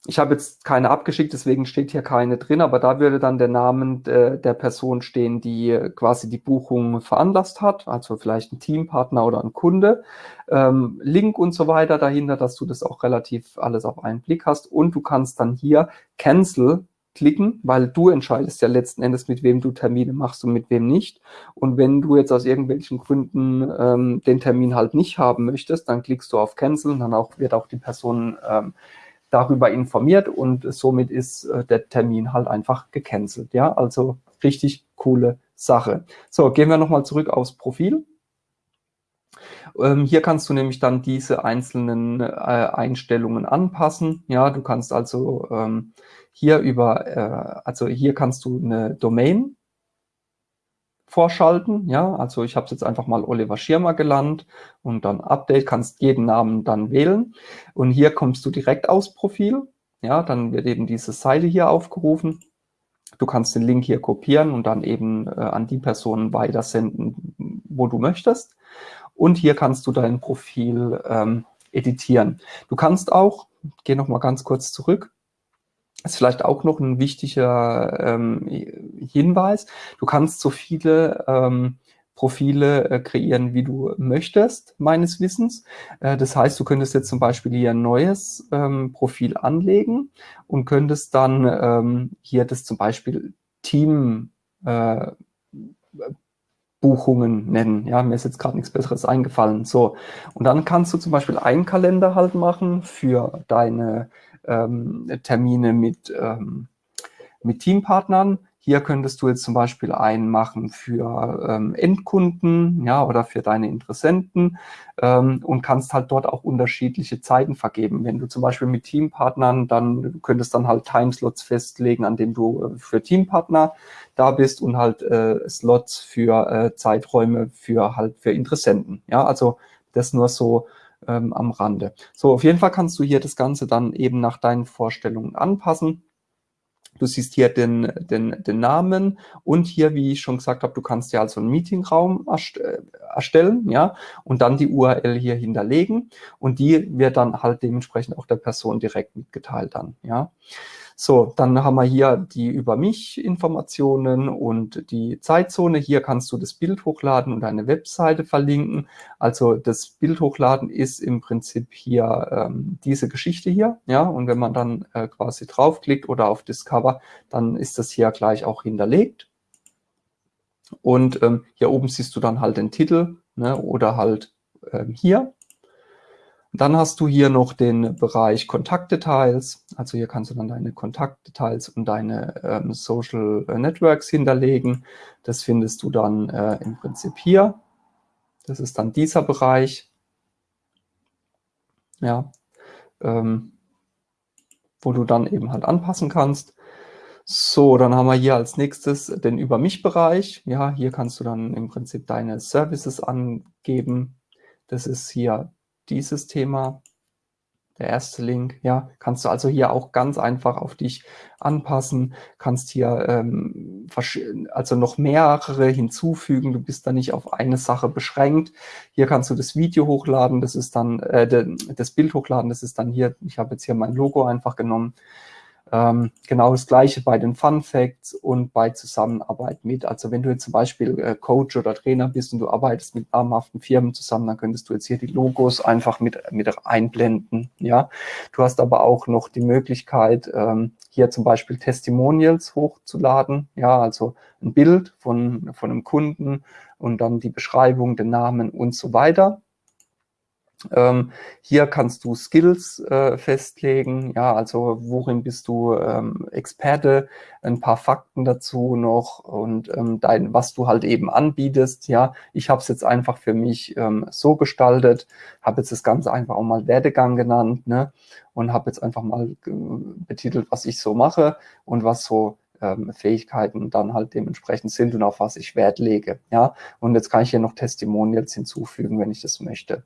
Ich habe jetzt keine abgeschickt, deswegen steht hier keine drin, aber da würde dann der Name der, der Person stehen, die quasi die Buchung veranlasst hat, also vielleicht ein Teampartner oder ein Kunde, ähm, Link und so weiter dahinter, dass du das auch relativ alles auf einen Blick hast und du kannst dann hier Cancel klicken, weil du entscheidest ja letzten Endes, mit wem du Termine machst und mit wem nicht. Und wenn du jetzt aus irgendwelchen Gründen ähm, den Termin halt nicht haben möchtest, dann klickst du auf Cancel und dann auch, wird auch die Person ähm, darüber informiert und somit ist äh, der Termin halt einfach gecancelt. Ja, also richtig coole Sache. So, gehen wir nochmal zurück aufs Profil. Ähm, hier kannst du nämlich dann diese einzelnen äh, Einstellungen anpassen. Ja, du kannst also ähm, hier über, äh, also hier kannst du eine Domain vorschalten. Ja, also ich habe jetzt einfach mal Oliver Schirmer gelandet und dann Update, kannst jeden Namen dann wählen. Und hier kommst du direkt aus Profil. Ja, dann wird eben diese Seite hier aufgerufen. Du kannst den Link hier kopieren und dann eben äh, an die Personen weitersenden, wo du möchtest. Und hier kannst du dein Profil ähm, editieren. Du kannst auch, gehe noch mal ganz kurz zurück, ist vielleicht auch noch ein wichtiger ähm, Hinweis. Du kannst so viele ähm, Profile äh, kreieren, wie du möchtest, meines Wissens. Äh, das heißt, du könntest jetzt zum Beispiel hier ein neues ähm, Profil anlegen und könntest dann ähm, hier das zum Beispiel Team äh, Buchungen nennen. Ja, mir ist jetzt gerade nichts Besseres eingefallen. So, und dann kannst du zum Beispiel einen Kalender halt machen für deine ähm, Termine mit, ähm, mit Teampartnern. Hier könntest du jetzt zum Beispiel einen machen für ähm, Endkunden ja, oder für deine Interessenten ähm, und kannst halt dort auch unterschiedliche Zeiten vergeben. Wenn du zum Beispiel mit Teampartnern, dann könntest dann halt Timeslots festlegen, an dem du äh, für Teampartner da bist und halt äh, Slots für äh, Zeiträume für halt für Interessenten. Ja, also das nur so ähm, am Rande. So, auf jeden Fall kannst du hier das Ganze dann eben nach deinen Vorstellungen anpassen. Du siehst hier den, den, den Namen und hier, wie ich schon gesagt habe, du kannst ja also einen Meetingraum äh, erstellen, ja, und dann die URL hier hinterlegen und die wird dann halt dementsprechend auch der Person direkt mitgeteilt dann, ja. So, dann haben wir hier die über mich Informationen und die Zeitzone. Hier kannst du das Bild hochladen und eine Webseite verlinken. Also das Bild hochladen ist im Prinzip hier ähm, diese Geschichte hier. Ja, und wenn man dann äh, quasi draufklickt oder auf Discover, dann ist das hier gleich auch hinterlegt. Und ähm, hier oben siehst du dann halt den Titel ne, oder halt ähm, hier. Dann hast du hier noch den Bereich Kontaktdetails. Also hier kannst du dann deine Kontaktdetails und deine ähm, Social Networks hinterlegen. Das findest du dann äh, im Prinzip hier. Das ist dann dieser Bereich. Ja, ähm, wo du dann eben halt anpassen kannst. So, dann haben wir hier als nächstes den Über mich-Bereich. Ja, hier kannst du dann im Prinzip deine Services angeben. Das ist hier dieses Thema, der erste Link, ja, kannst du also hier auch ganz einfach auf dich anpassen, kannst hier ähm, also noch mehrere hinzufügen, du bist da nicht auf eine Sache beschränkt. Hier kannst du das Video hochladen, das ist dann, äh, das Bild hochladen, das ist dann hier, ich habe jetzt hier mein Logo einfach genommen. Ähm, genau das Gleiche bei den Fun Facts und bei Zusammenarbeit mit. Also wenn du jetzt zum Beispiel äh, Coach oder Trainer bist und du arbeitest mit namhaften Firmen zusammen, dann könntest du jetzt hier die Logos einfach mit, mit einblenden. Ja, Du hast aber auch noch die Möglichkeit, ähm, hier zum Beispiel Testimonials hochzuladen. Ja, also ein Bild von, von einem Kunden und dann die Beschreibung, den Namen und so weiter. Ähm, hier kannst du Skills äh, festlegen, ja, also worin bist du ähm, Experte, ein paar Fakten dazu noch und ähm, dein, was du halt eben anbietest, ja. Ich habe es jetzt einfach für mich ähm, so gestaltet, habe jetzt das Ganze einfach auch mal Werdegang genannt, ne, und habe jetzt einfach mal äh, betitelt, was ich so mache und was so ähm, Fähigkeiten dann halt dementsprechend sind und auf was ich Wert lege. Ja, und jetzt kann ich hier noch Testimonials hinzufügen, wenn ich das möchte.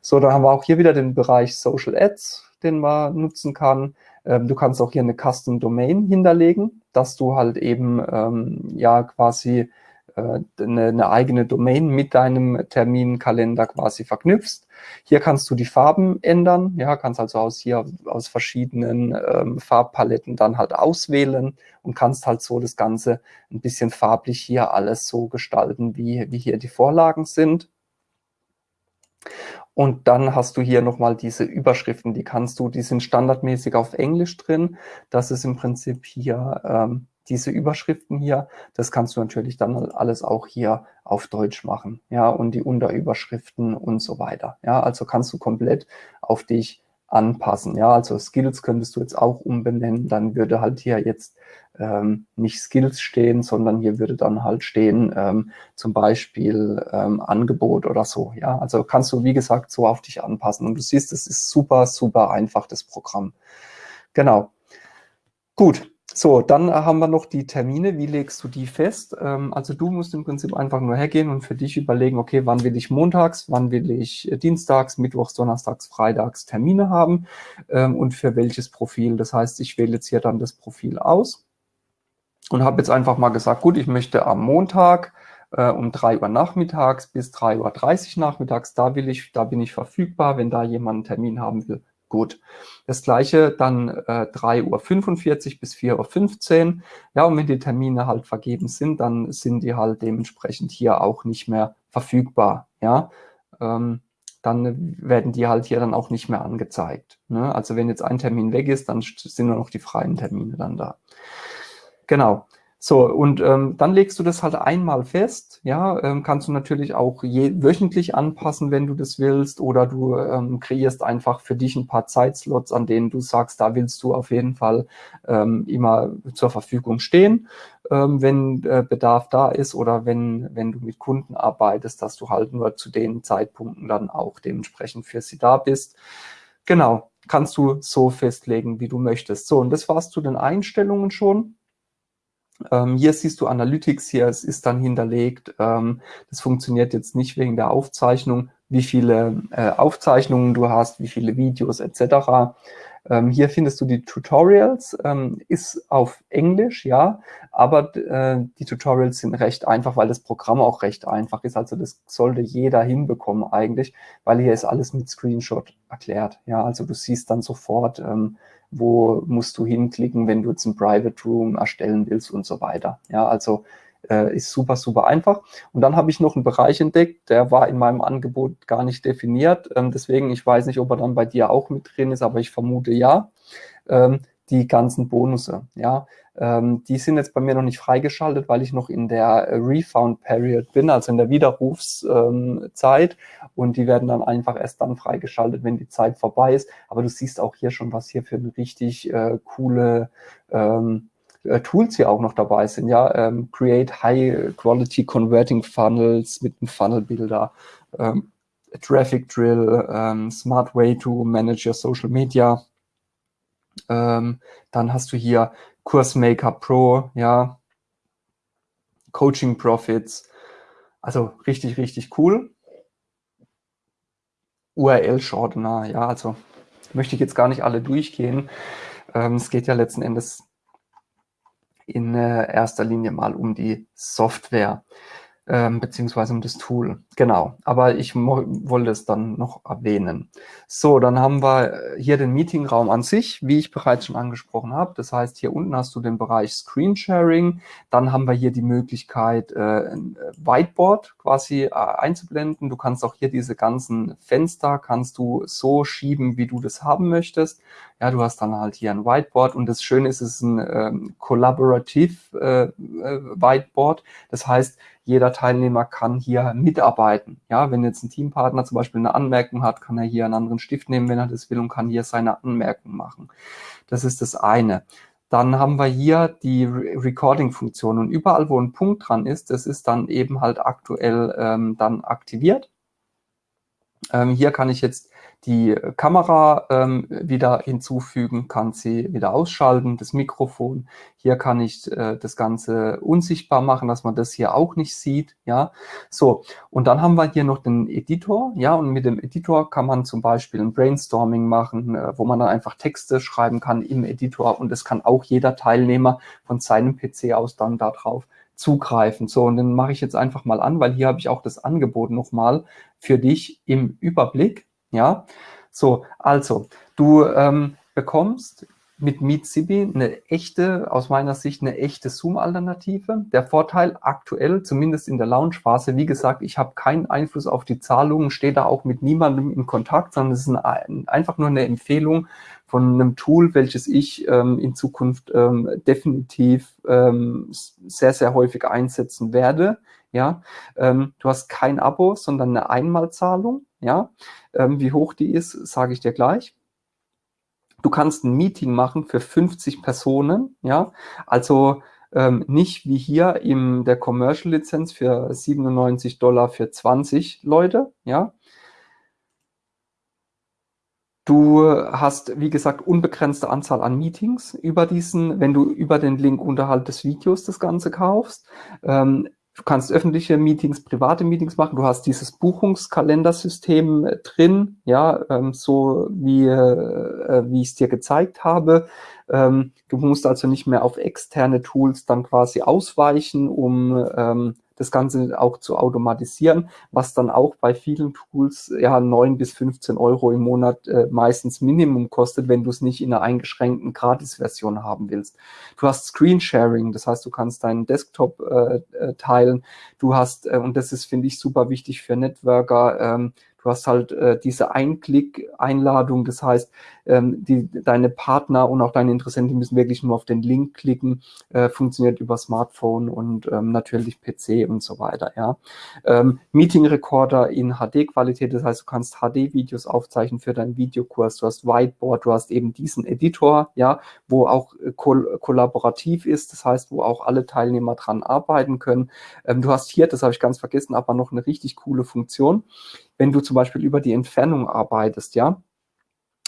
So, dann haben wir auch hier wieder den Bereich Social Ads, den man nutzen kann. Ähm, du kannst auch hier eine Custom Domain hinterlegen, dass du halt eben ähm, ja quasi eine, eine eigene Domain mit deinem Terminkalender quasi verknüpfst. Hier kannst du die Farben ändern, ja, kannst also aus hier aus verschiedenen ähm, Farbpaletten dann halt auswählen und kannst halt so das Ganze ein bisschen farblich hier alles so gestalten, wie, wie hier die Vorlagen sind. Und dann hast du hier nochmal diese Überschriften, die kannst du, die sind standardmäßig auf Englisch drin. Das ist im Prinzip hier ähm, diese Überschriften hier, das kannst du natürlich dann alles auch hier auf Deutsch machen, ja, und die Unterüberschriften und so weiter, ja, also kannst du komplett auf dich anpassen, ja, also Skills könntest du jetzt auch umbenennen, dann würde halt hier jetzt ähm, nicht Skills stehen, sondern hier würde dann halt stehen, ähm, zum Beispiel ähm, Angebot oder so, ja, also kannst du, wie gesagt, so auf dich anpassen. Und du siehst, es ist super, super einfach, das Programm. Genau. Gut, so, dann haben wir noch die Termine. Wie legst du die fest? Ähm, also du musst im Prinzip einfach nur hergehen und für dich überlegen, okay, wann will ich montags, wann will ich äh, dienstags, mittwochs, donnerstags, freitags Termine haben ähm, und für welches Profil. Das heißt, ich wähle jetzt hier dann das Profil aus und habe jetzt einfach mal gesagt, gut, ich möchte am Montag äh, um 3 Uhr nachmittags bis 3.30 Uhr nachmittags, da will ich, da bin ich verfügbar, wenn da jemand einen Termin haben will, Gut. Das gleiche dann äh, 3.45 Uhr bis 4.15 Uhr. Ja, und wenn die Termine halt vergeben sind, dann sind die halt dementsprechend hier auch nicht mehr verfügbar. Ja, ähm, dann werden die halt hier dann auch nicht mehr angezeigt. Ne? Also wenn jetzt ein Termin weg ist, dann sind nur noch die freien Termine dann da. Genau. So, und ähm, dann legst du das halt einmal fest, ja, ähm, kannst du natürlich auch je, wöchentlich anpassen, wenn du das willst, oder du ähm, kreierst einfach für dich ein paar Zeitslots, an denen du sagst, da willst du auf jeden Fall ähm, immer zur Verfügung stehen, ähm, wenn äh, Bedarf da ist oder wenn, wenn du mit Kunden arbeitest, dass du halt nur zu den Zeitpunkten dann auch dementsprechend für sie da bist. Genau, kannst du so festlegen, wie du möchtest. So, und das war's zu den Einstellungen schon. Ähm, hier siehst du Analytics, hier es ist dann hinterlegt. Ähm, das funktioniert jetzt nicht wegen der Aufzeichnung, wie viele äh, Aufzeichnungen du hast, wie viele Videos etc. Ähm, hier findest du die Tutorials, ähm, ist auf Englisch, ja, aber äh, die Tutorials sind recht einfach, weil das Programm auch recht einfach ist. Also das sollte jeder hinbekommen eigentlich, weil hier ist alles mit Screenshot erklärt. Ja, also du siehst dann sofort, ähm, wo musst du hinklicken, wenn du jetzt ein Private Room erstellen willst und so weiter. Ja, also äh, ist super, super einfach. Und dann habe ich noch einen Bereich entdeckt, der war in meinem Angebot gar nicht definiert. Ähm, deswegen, ich weiß nicht, ob er dann bei dir auch mit drin ist, aber ich vermute ja. Ähm, die ganzen Bonusse, ja. Ähm, die sind jetzt bei mir noch nicht freigeschaltet, weil ich noch in der Refound Period bin, also in der Widerrufszeit. Ähm, und die werden dann einfach erst dann freigeschaltet, wenn die Zeit vorbei ist. Aber du siehst auch hier schon, was hier für eine richtig äh, coole ähm, äh, Tools hier auch noch dabei sind. Ja, ähm, Create High Quality Converting Funnels mit einem Funnel Builder. Ähm, Traffic Drill, ähm, Smart Way to Manage Your Social Media. Ähm, dann hast du hier Kursmaker Pro, ja, Coaching Profits. Also richtig, richtig cool. URL-Shortener, ja, also möchte ich jetzt gar nicht alle durchgehen. Ähm, es geht ja letzten Endes in äh, erster Linie mal um die Software ähm, beziehungsweise um das Tool. Genau, aber ich wollte es dann noch erwähnen. So, dann haben wir hier den Meetingraum an sich, wie ich bereits schon angesprochen habe. Das heißt, hier unten hast du den Bereich Screen Sharing. Dann haben wir hier die Möglichkeit, äh, ein Whiteboard quasi äh, einzublenden. Du kannst auch hier diese ganzen Fenster, kannst du so schieben, wie du das haben möchtest. Ja, du hast dann halt hier ein Whiteboard und das Schöne ist, es ist ein ähm, Collaborative äh, äh, Whiteboard. Das heißt, jeder Teilnehmer kann hier mitarbeiten. Ja, wenn jetzt ein Teampartner zum Beispiel eine Anmerkung hat, kann er hier einen anderen Stift nehmen, wenn er das will und kann hier seine Anmerkung machen. Das ist das eine. Dann haben wir hier die Recording-Funktion und überall, wo ein Punkt dran ist, das ist dann eben halt aktuell ähm, dann aktiviert. Ähm, hier kann ich jetzt die Kamera ähm, wieder hinzufügen, kann sie wieder ausschalten, das Mikrofon. Hier kann ich äh, das Ganze unsichtbar machen, dass man das hier auch nicht sieht. Ja, so. Und dann haben wir hier noch den Editor. Ja, und mit dem Editor kann man zum Beispiel ein Brainstorming machen, äh, wo man dann einfach Texte schreiben kann im Editor. Und das kann auch jeder Teilnehmer von seinem PC aus dann darauf zugreifen. So, und den mache ich jetzt einfach mal an, weil hier habe ich auch das Angebot nochmal für dich im Überblick. Ja, so, also, du ähm, bekommst mit MeetSibi eine echte, aus meiner Sicht eine echte Zoom-Alternative. Der Vorteil aktuell, zumindest in der Launch-Phase, wie gesagt, ich habe keinen Einfluss auf die Zahlungen, stehe da auch mit niemandem in Kontakt, sondern es ist ein, einfach nur eine Empfehlung von einem Tool, welches ich ähm, in Zukunft ähm, definitiv ähm, sehr, sehr häufig einsetzen werde. Ja, ähm, du hast kein Abo, sondern eine Einmalzahlung. Ja, ähm, wie hoch die ist, sage ich dir gleich. Du kannst ein Meeting machen für 50 Personen, ja, also ähm, nicht wie hier in der Commercial-Lizenz für 97 Dollar für 20 Leute, ja. Du hast, wie gesagt, unbegrenzte Anzahl an Meetings über diesen, wenn du über den Link unterhalb des Videos das Ganze kaufst. Ähm, Du kannst öffentliche Meetings, private Meetings machen. Du hast dieses Buchungskalendersystem äh, drin, ja, ähm, so wie, äh, äh, wie ich es dir gezeigt habe. Ähm, du musst also nicht mehr auf externe Tools dann quasi ausweichen, um ähm, das Ganze auch zu automatisieren, was dann auch bei vielen Tools ja 9 bis 15 Euro im Monat äh, meistens Minimum kostet, wenn du es nicht in einer eingeschränkten Gratis-Version haben willst. Du hast Screensharing, das heißt, du kannst deinen Desktop äh, äh, teilen. Du hast, äh, und das ist, finde ich, super wichtig für Networker, ähm, Du hast halt äh, diese Einklick-Einladung, das heißt, ähm, die, deine Partner und auch deine Interessenten müssen wirklich nur auf den Link klicken, äh, funktioniert über Smartphone und ähm, natürlich PC und so weiter. Ja. Ähm, Meeting-Recorder in HD-Qualität, das heißt, du kannst HD-Videos aufzeichnen für deinen Videokurs, du hast Whiteboard, du hast eben diesen Editor, ja, wo auch äh, kol kollaborativ ist, das heißt, wo auch alle Teilnehmer dran arbeiten können. Ähm, du hast hier, das habe ich ganz vergessen, aber noch eine richtig coole Funktion wenn du zum Beispiel über die Entfernung arbeitest, ja,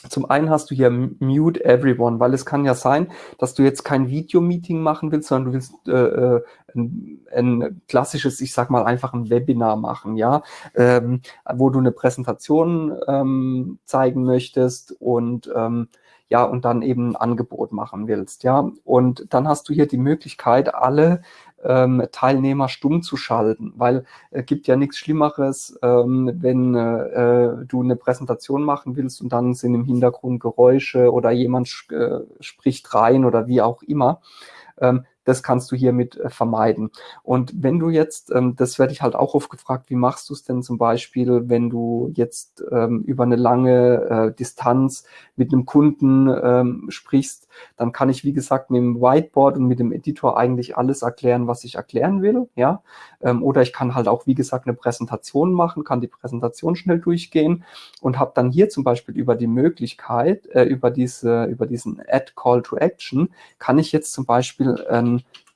zum einen hast du hier Mute Everyone, weil es kann ja sein, dass du jetzt kein Videomeeting machen willst, sondern du willst äh, äh, ein, ein, klassisches, ich sag mal einfach ein Webinar machen, ja, ähm, wo du eine Präsentation ähm, zeigen möchtest und ähm, ja, und dann eben ein Angebot machen willst, ja. Und dann hast du hier die Möglichkeit, alle ähm, Teilnehmer stumm zu schalten, weil es äh, gibt ja nichts Schlimmeres, ähm, wenn äh, du eine Präsentation machen willst und dann sind im Hintergrund Geräusche oder jemand äh, spricht rein oder wie auch immer. Ähm, das kannst du hiermit äh, vermeiden. Und wenn du jetzt, ähm, das werde ich halt auch oft gefragt, wie machst du es denn zum Beispiel, wenn du jetzt ähm, über eine lange äh, Distanz mit einem Kunden ähm, sprichst, dann kann ich, wie gesagt, mit dem Whiteboard und mit dem Editor eigentlich alles erklären, was ich erklären will, ja. Oder ich kann halt auch, wie gesagt, eine Präsentation machen, kann die Präsentation schnell durchgehen und habe dann hier zum Beispiel über die Möglichkeit, äh, über diese, über diesen Add Call to Action, kann ich jetzt zum Beispiel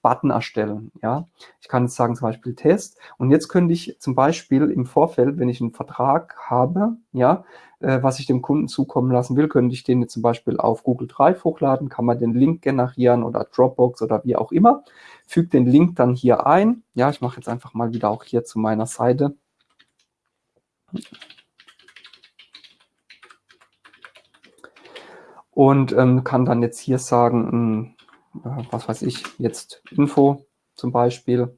Button erstellen. Ja, ich kann jetzt sagen zum Beispiel Test und jetzt könnte ich zum Beispiel im Vorfeld, wenn ich einen Vertrag habe, ja, äh, was ich dem Kunden zukommen lassen will, könnte ich den jetzt zum Beispiel auf Google Drive hochladen, kann man den Link generieren oder Dropbox oder wie auch immer, füge den Link dann hier ein. Ja, ich mache jetzt einfach mal wieder auch hier zu meiner Seite. Und ähm, kann dann jetzt hier sagen, äh, was weiß ich, jetzt Info zum Beispiel.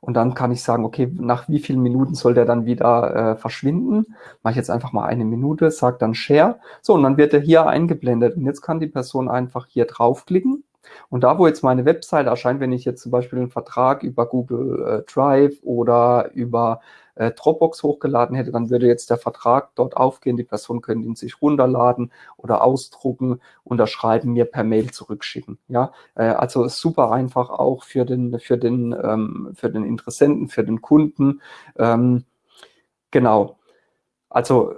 Und dann kann ich sagen, okay, nach wie vielen Minuten soll der dann wieder äh, verschwinden? Mache ich jetzt einfach mal eine Minute, sage dann Share. So, und dann wird er hier eingeblendet. Und jetzt kann die Person einfach hier draufklicken. Und da, wo jetzt meine Webseite erscheint, wenn ich jetzt zum Beispiel einen Vertrag über Google äh, Drive oder über äh, Dropbox hochgeladen hätte, dann würde jetzt der Vertrag dort aufgehen. Die Person könnte ihn sich runterladen oder ausdrucken, unterschreiben, mir per Mail zurückschicken. Ja, äh, also super einfach auch für den, für den, ähm, für den Interessenten, für den Kunden. Ähm, genau. Also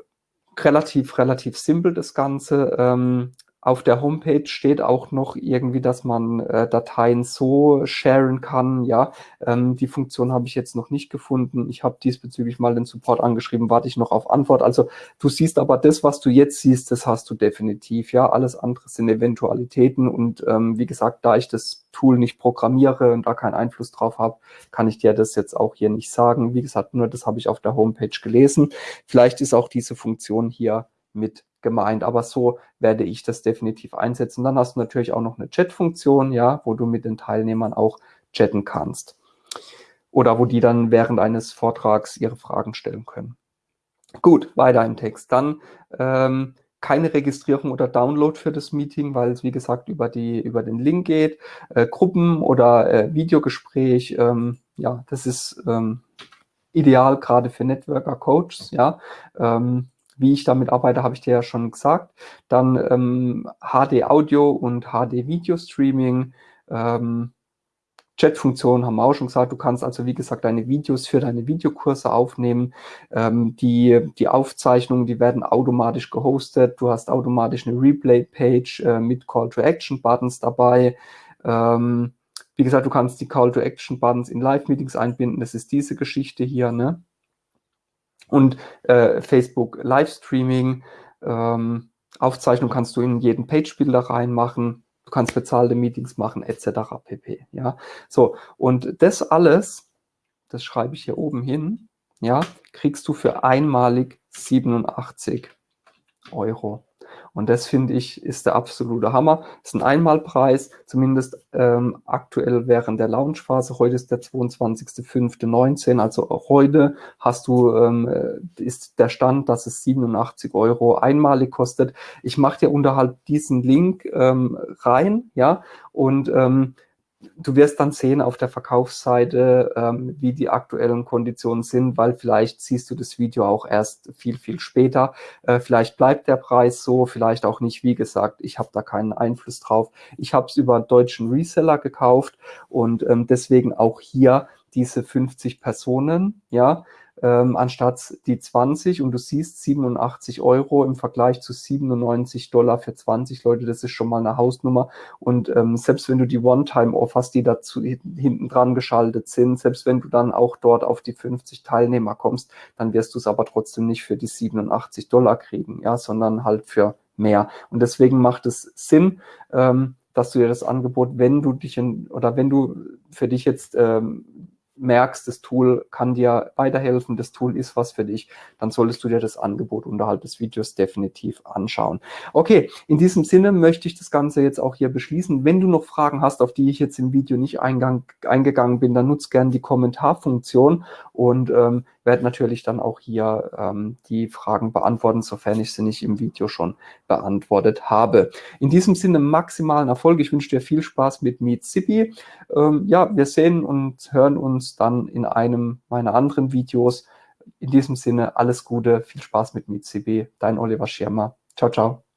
relativ, relativ simpel das Ganze. Ähm, auf der Homepage steht auch noch irgendwie, dass man äh, Dateien so sharen kann. Ja, ähm, die Funktion habe ich jetzt noch nicht gefunden. Ich habe diesbezüglich mal den Support angeschrieben, warte ich noch auf Antwort. Also du siehst aber das, was du jetzt siehst, das hast du definitiv. Ja, alles andere sind Eventualitäten und ähm, wie gesagt, da ich das Tool nicht programmiere und da keinen Einfluss drauf habe, kann ich dir das jetzt auch hier nicht sagen. Wie gesagt, nur das habe ich auf der Homepage gelesen. Vielleicht ist auch diese Funktion hier mit gemeint, aber so werde ich das definitiv einsetzen. Dann hast du natürlich auch noch eine Chat-Funktion, ja, wo du mit den Teilnehmern auch chatten kannst. Oder wo die dann während eines Vortrags ihre Fragen stellen können. Gut, weiter im Text. Dann ähm, keine Registrierung oder Download für das Meeting, weil es wie gesagt über, die, über den Link geht. Äh, Gruppen oder äh, Videogespräch, ähm, ja, das ist ähm, ideal gerade für Networker Coaches, ja. Ähm, wie ich damit arbeite, habe ich dir ja schon gesagt. Dann ähm, HD Audio und HD Video Streaming. Ähm, Chat-Funktion haben wir auch schon gesagt. Du kannst also, wie gesagt, deine Videos für deine Videokurse aufnehmen. Ähm, die, die Aufzeichnungen, die werden automatisch gehostet. Du hast automatisch eine Replay-Page äh, mit Call-to-Action-Buttons dabei. Ähm, wie gesagt, du kannst die Call-to-Action-Buttons in Live-Meetings einbinden. Das ist diese Geschichte hier. Ne? Und äh, Facebook Livestreaming. Ähm, Aufzeichnung kannst du in jeden Page-Builder reinmachen. Du kannst bezahlte Meetings machen, etc. pp. Ja, so. Und das alles, das schreibe ich hier oben hin, ja, kriegst du für einmalig 87 Euro. Und das finde ich ist der absolute Hammer. Ist ein Einmalpreis, zumindest ähm, aktuell während der Launchphase. Heute ist der 22.05.19, also auch heute hast du, ähm, äh, ist der Stand, dass es 87 Euro einmalig kostet. Ich mache dir unterhalb diesen Link ähm, rein, ja, und ähm, du wirst dann sehen auf der Verkaufsseite, ähm, wie die aktuellen Konditionen sind, weil vielleicht siehst du das Video auch erst viel, viel später. Äh, vielleicht bleibt der Preis so, vielleicht auch nicht. Wie gesagt, ich habe da keinen Einfluss drauf. Ich habe es über einen deutschen Reseller gekauft und ähm, deswegen auch hier diese 50 Personen, ja, ähm, anstatt die 20 und du siehst 87 Euro im Vergleich zu 97 Dollar für 20 Leute, das ist schon mal eine Hausnummer. Und ähm, selbst wenn du die One-Time-Offers, die dazu hinten dran geschaltet sind, selbst wenn du dann auch dort auf die 50 Teilnehmer kommst, dann wirst du es aber trotzdem nicht für die 87 Dollar kriegen, ja, sondern halt für mehr. Und deswegen macht es Sinn, ähm, dass du dir das Angebot, wenn du dich in, oder wenn du für dich jetzt ähm, merkst, das Tool kann dir weiterhelfen, das Tool ist was für dich, dann solltest du dir das Angebot unterhalb des Videos definitiv anschauen. Okay, in diesem Sinne möchte ich das Ganze jetzt auch hier beschließen. Wenn du noch Fragen hast, auf die ich jetzt im Video nicht eingang, eingegangen bin, dann nutzt gerne die Kommentarfunktion und ähm, werde natürlich dann auch hier ähm, die Fragen beantworten, sofern ich sie nicht im Video schon beantwortet habe. In diesem Sinne maximalen Erfolg. Ich wünsche dir viel Spaß mit Meet Zippy. Ähm, ja, wir sehen und hören uns dann in einem meiner anderen Videos. In diesem Sinne alles Gute, viel Spaß mit Zippy. Dein Oliver Schirmer. Ciao, ciao.